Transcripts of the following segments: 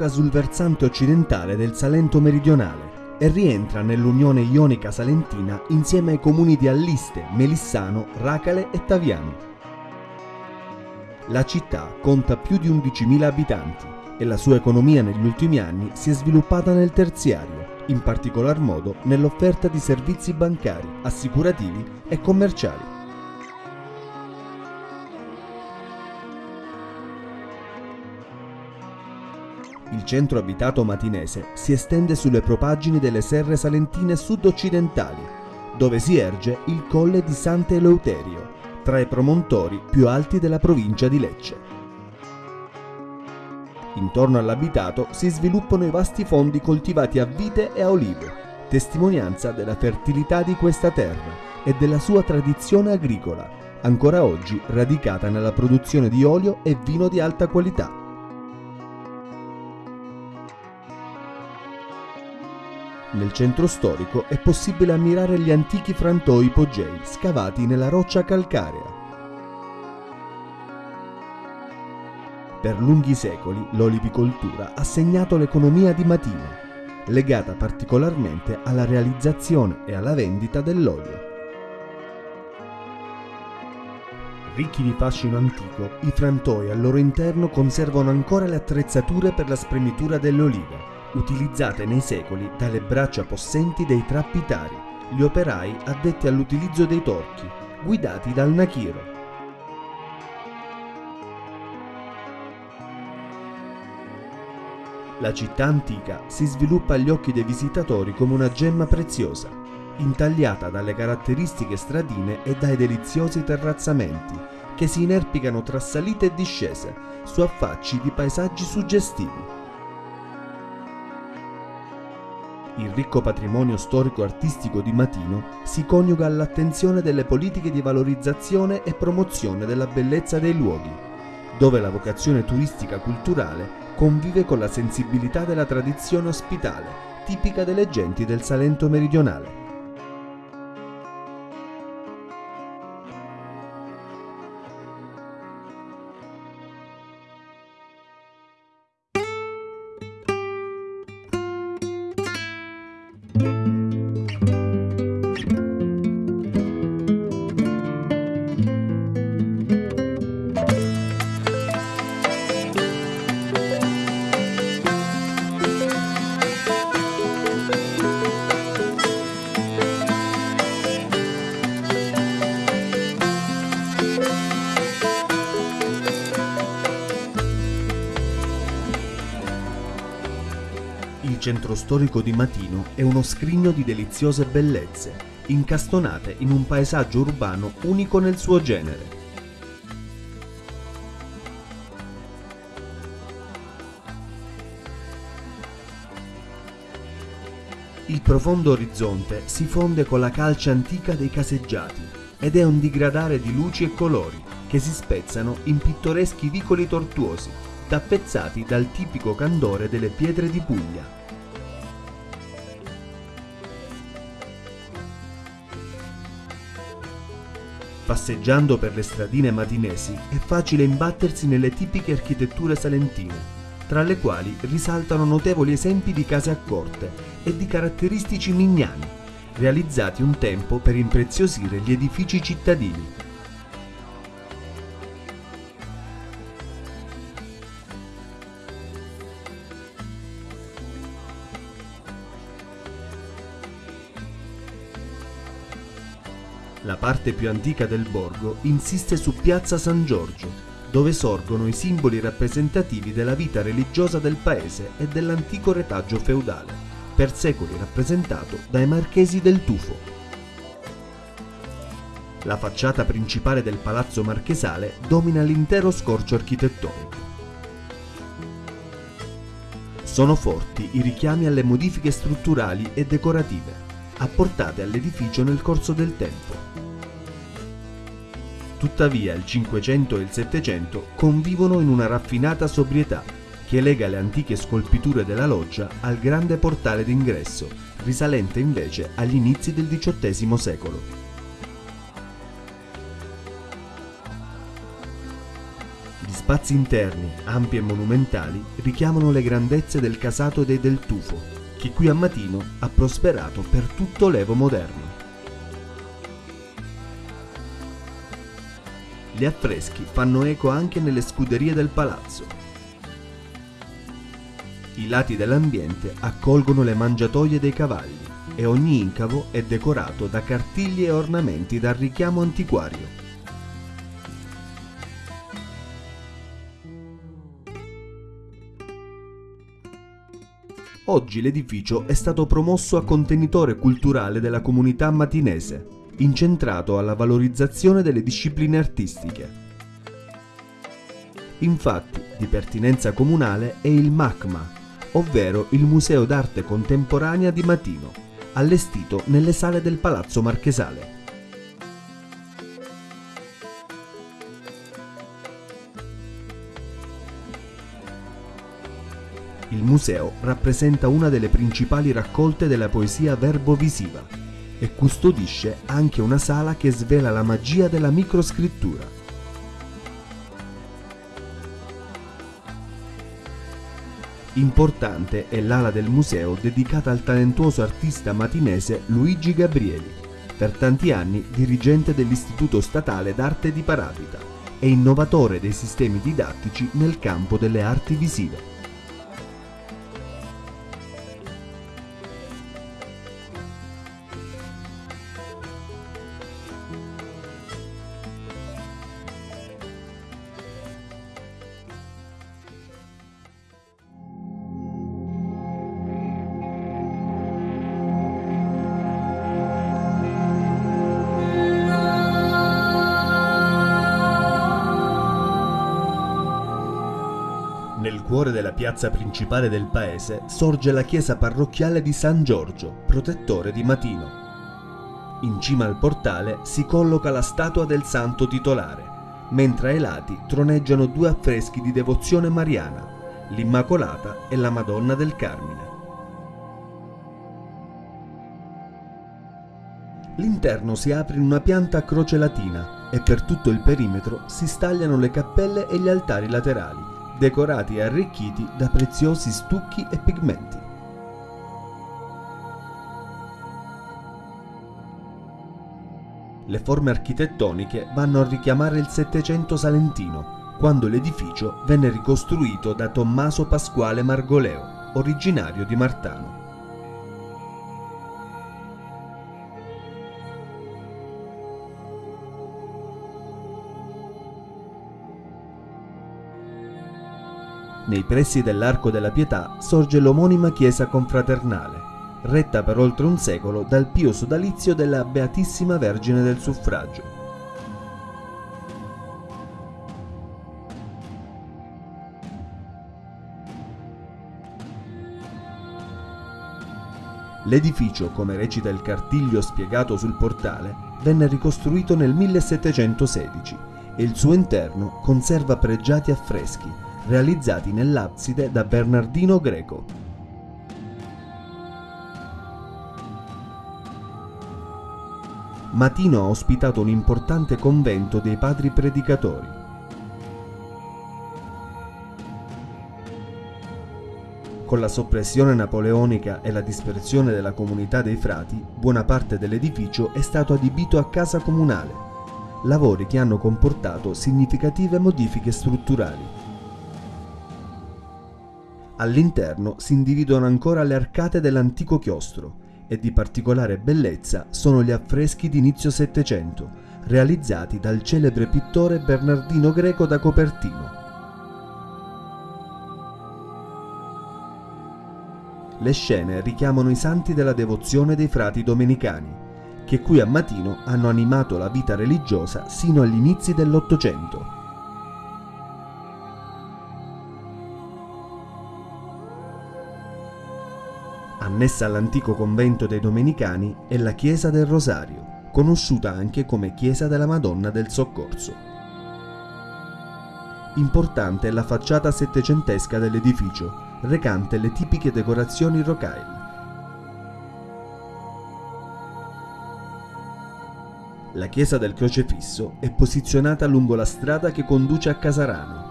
colloca sul versante occidentale del Salento meridionale e rientra nell'Unione Ionica Salentina insieme ai comuni di Alliste, Melissano, Racale e Taviano. La città conta più di 11.000 abitanti e la sua economia negli ultimi anni si è sviluppata nel terziario, in particolar modo nell'offerta di servizi bancari, assicurativi e commerciali. Il centro abitato matinese si estende sulle propaggini delle serre salentine sud-occidentali, dove si erge il colle di Sant'Eleuterio, tra i promontori più alti della provincia di Lecce. Intorno all'abitato si sviluppano i vasti fondi coltivati a vite e a olive, testimonianza della fertilità di questa terra e della sua tradizione agricola, ancora oggi radicata nella produzione di olio e vino di alta qualità. Nel centro storico è possibile ammirare gli antichi frantoi ipogei scavati nella roccia calcarea. Per lunghi secoli l'olivicoltura ha segnato l'economia di Matino, legata particolarmente alla realizzazione e alla vendita dell'olio. Ricchi di fascino antico, i frantoi al loro interno conservano ancora le attrezzature per la spremitura delle olive, utilizzate nei secoli dalle braccia possenti dei trappitari, gli operai addetti all'utilizzo dei torchi, guidati dal Nakiro. La città antica si sviluppa agli occhi dei visitatori come una gemma preziosa, intagliata dalle caratteristiche stradine e dai deliziosi terrazzamenti che si inerpicano tra salite e discese su affacci di paesaggi suggestivi. Il ricco patrimonio storico-artistico di Matino si coniuga all'attenzione delle politiche di valorizzazione e promozione della bellezza dei luoghi, dove la vocazione turistica culturale convive con la sensibilità della tradizione ospitale, tipica delle genti del Salento meridionale. Il centro storico di Matino è uno scrigno di deliziose bellezze, incastonate in un paesaggio urbano unico nel suo genere. Il profondo orizzonte si fonde con la calce antica dei caseggiati ed è un digradare di luci e colori che si spezzano in pittoreschi vicoli tortuosi, tappezzati dal tipico candore delle pietre di Puglia. Passeggiando per le stradine matinesi è facile imbattersi nelle tipiche architetture salentine, tra le quali risaltano notevoli esempi di case a corte e di caratteristici mignani, realizzati un tempo per impreziosire gli edifici cittadini. La parte più antica del borgo insiste su Piazza San Giorgio, dove sorgono i simboli rappresentativi della vita religiosa del paese e dell'antico retaggio feudale, per secoli rappresentato dai marchesi del Tufo. La facciata principale del palazzo marchesale domina l'intero scorcio architettonico. Sono forti i richiami alle modifiche strutturali e decorative, apportate all'edificio nel corso del tempo. Tuttavia il Cinquecento e il Settecento convivono in una raffinata sobrietà che lega le antiche scolpiture della loggia al grande portale d'ingresso, risalente invece agli inizi del XVIII secolo. spazi interni, ampi e monumentali, richiamano le grandezze del casato dei Del Tufo, che qui a Matino ha prosperato per tutto l'Evo moderno. Gli affreschi fanno eco anche nelle scuderie del palazzo. I lati dell'ambiente accolgono le mangiatoie dei cavalli e ogni incavo è decorato da cartigli e ornamenti dal richiamo antiquario. Oggi l'edificio è stato promosso a contenitore culturale della comunità matinese, incentrato alla valorizzazione delle discipline artistiche. Infatti, di pertinenza comunale è il MACMA, ovvero il Museo d'arte contemporanea di Matino, allestito nelle sale del Palazzo Marchesale. Il museo rappresenta una delle principali raccolte della poesia verbo-visiva e custodisce anche una sala che svela la magia della microscrittura. Importante è l'ala del museo dedicata al talentuoso artista matinese Luigi Gabrieli, per tanti anni dirigente dell'Istituto Statale d'Arte di Parapita e innovatore dei sistemi didattici nel campo delle arti visive. Cuore della piazza principale del paese sorge la chiesa parrocchiale di San Giorgio, protettore di Matino. In cima al portale si colloca la statua del santo titolare, mentre ai lati troneggiano due affreschi di devozione mariana, l'Immacolata e la Madonna del Carmine. L'interno si apre in una pianta a croce latina e per tutto il perimetro si stagliano le cappelle e gli altari laterali, decorati e arricchiti da preziosi stucchi e pigmenti. Le forme architettoniche vanno a richiamare il Settecento salentino, quando l'edificio venne ricostruito da Tommaso Pasquale Margoleo, originario di Martano. Nei pressi dell'Arco della Pietà sorge l'omonima chiesa confraternale, retta per oltre un secolo dal pio sodalizio della Beatissima Vergine del Suffragio. L'edificio, come recita il cartiglio spiegato sul portale, venne ricostruito nel 1716 e il suo interno conserva pregiati affreschi, realizzati nell'abside da Bernardino Greco. Matino ha ospitato un importante convento dei padri predicatori. Con la soppressione napoleonica e la dispersione della comunità dei frati, buona parte dell'edificio è stato adibito a casa comunale, lavori che hanno comportato significative modifiche strutturali. All'interno si individuano ancora le arcate dell'antico chiostro e di particolare bellezza sono gli affreschi di inizio Settecento, realizzati dal celebre pittore Bernardino Greco da Copertino. Le scene richiamano i santi della devozione dei frati domenicani, che qui a Matino hanno animato la vita religiosa sino agli inizi dell'Ottocento. Annessa all'antico convento dei Domenicani è la chiesa del Rosario, conosciuta anche come chiesa della Madonna del Soccorso. Importante è la facciata settecentesca dell'edificio, recante le tipiche decorazioni rocaille. La chiesa del Crocefisso è posizionata lungo la strada che conduce a Casarano.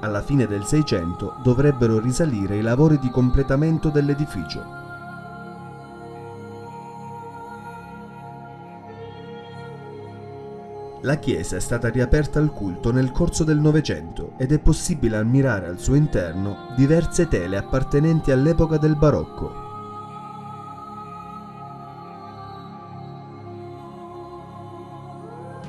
Alla fine del Seicento dovrebbero risalire i lavori di completamento dell'edificio. La chiesa è stata riaperta al culto nel corso del Novecento ed è possibile ammirare al suo interno diverse tele appartenenti all'epoca del barocco.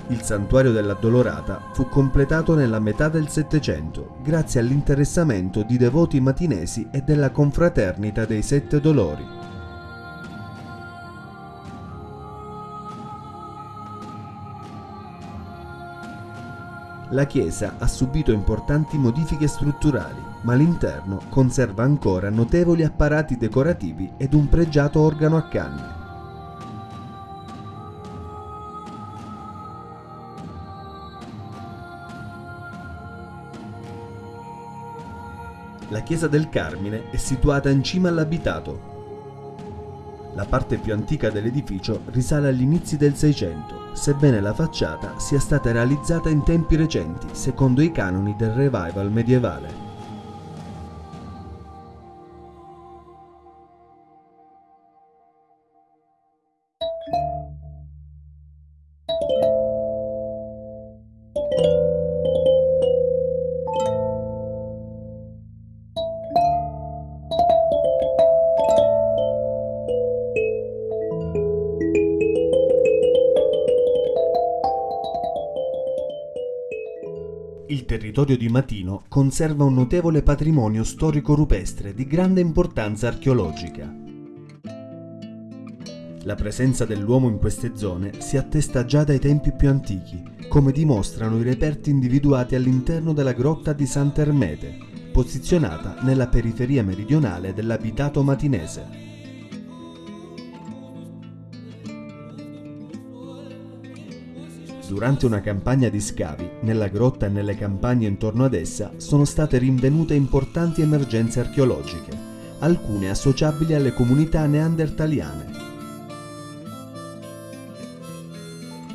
Il santuario dell'Addolorata fu completato nella metà del Settecento grazie all'interessamento di devoti matinesi e della confraternita dei Sette Dolori. La chiesa ha subito importanti modifiche strutturali, ma l'interno conserva ancora notevoli apparati decorativi ed un pregiato organo a canne. La chiesa del Carmine è situata in cima all'abitato, la parte più antica dell'edificio risale agli inizi del Seicento, sebbene la facciata sia stata realizzata in tempi recenti, secondo i canoni del revival medievale. Territorio di Matino conserva un notevole patrimonio storico-rupestre di grande importanza archeologica. La presenza dell'uomo in queste zone si attesta già dai tempi più antichi, come dimostrano i reperti individuati all'interno della grotta di Sant'Ermete, posizionata nella periferia meridionale dell'abitato matinese. Durante una campagna di scavi, nella grotta e nelle campagne intorno ad essa sono state rinvenute importanti emergenze archeologiche, alcune associabili alle comunità neandertaliane.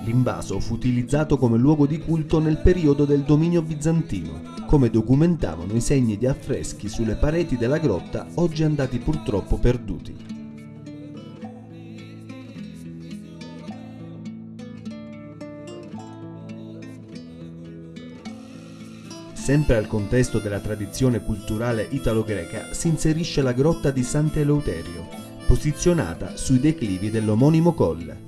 L'invaso fu utilizzato come luogo di culto nel periodo del dominio bizantino, come documentavano i segni di affreschi sulle pareti della grotta oggi andati purtroppo perduti. Sempre al contesto della tradizione culturale italo-greca si inserisce la grotta di Sant'Eleuterio, posizionata sui declivi dell'omonimo colle.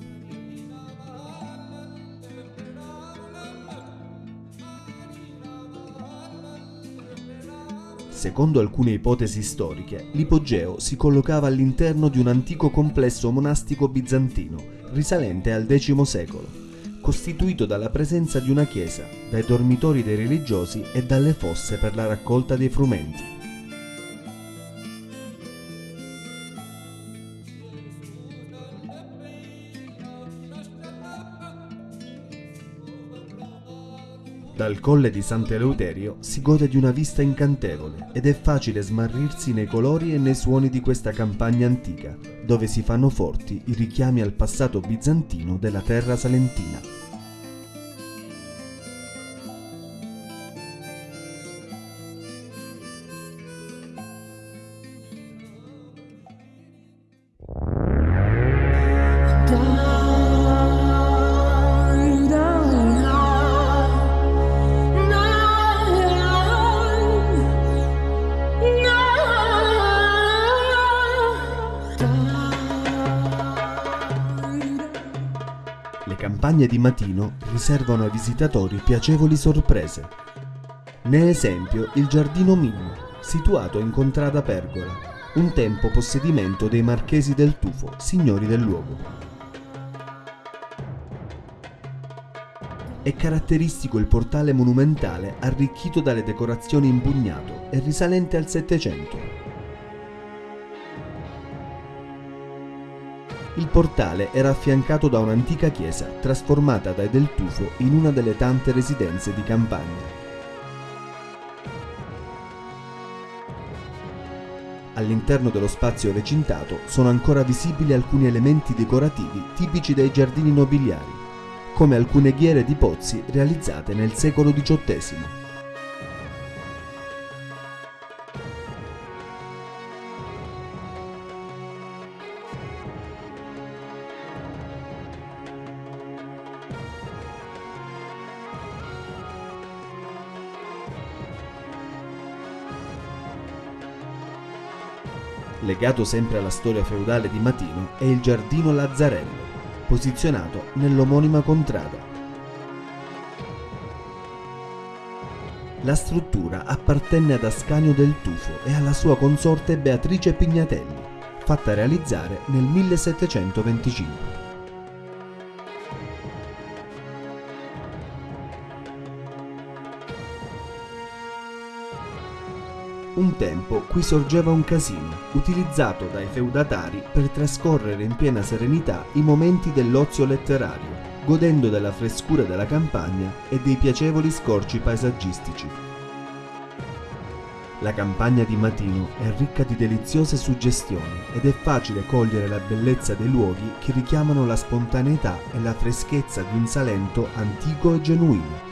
Secondo alcune ipotesi storiche, l'ipogeo si collocava all'interno di un antico complesso monastico bizantino, risalente al X secolo costituito dalla presenza di una chiesa, dai dormitori dei religiosi e dalle fosse per la raccolta dei frumenti. Dal colle di Sant'Eleuterio si gode di una vista incantevole ed è facile smarrirsi nei colori e nei suoni di questa campagna antica, dove si fanno forti i richiami al passato bizantino della terra salentina. Campagne di Matino riservano ai visitatori piacevoli sorprese. Ne esempio il Giardino Mimmo, situato in Contrada Pergola, un tempo possedimento dei Marchesi del Tufo, signori del luogo. È caratteristico il portale monumentale arricchito dalle decorazioni in bugnato e risalente al Settecento, Il portale era affiancato da un'antica chiesa trasformata dai Del Tufo in una delle tante residenze di campagna. All'interno dello spazio recintato sono ancora visibili alcuni elementi decorativi tipici dei giardini nobiliari, come alcune ghiere di pozzi realizzate nel secolo XVIII. Legato sempre alla storia feudale di Matino è il Giardino Lazzarello, posizionato nell'omonima contrada. La struttura appartenne ad Ascanio del Tufo e alla sua consorte Beatrice Pignatelli, fatta realizzare nel 1725. Un tempo qui sorgeva un casino, utilizzato dai feudatari per trascorrere in piena serenità i momenti dell'ozio letterario, godendo della frescura della campagna e dei piacevoli scorci paesaggistici. La campagna di Matino è ricca di deliziose suggestioni ed è facile cogliere la bellezza dei luoghi che richiamano la spontaneità e la freschezza di un Salento antico e genuino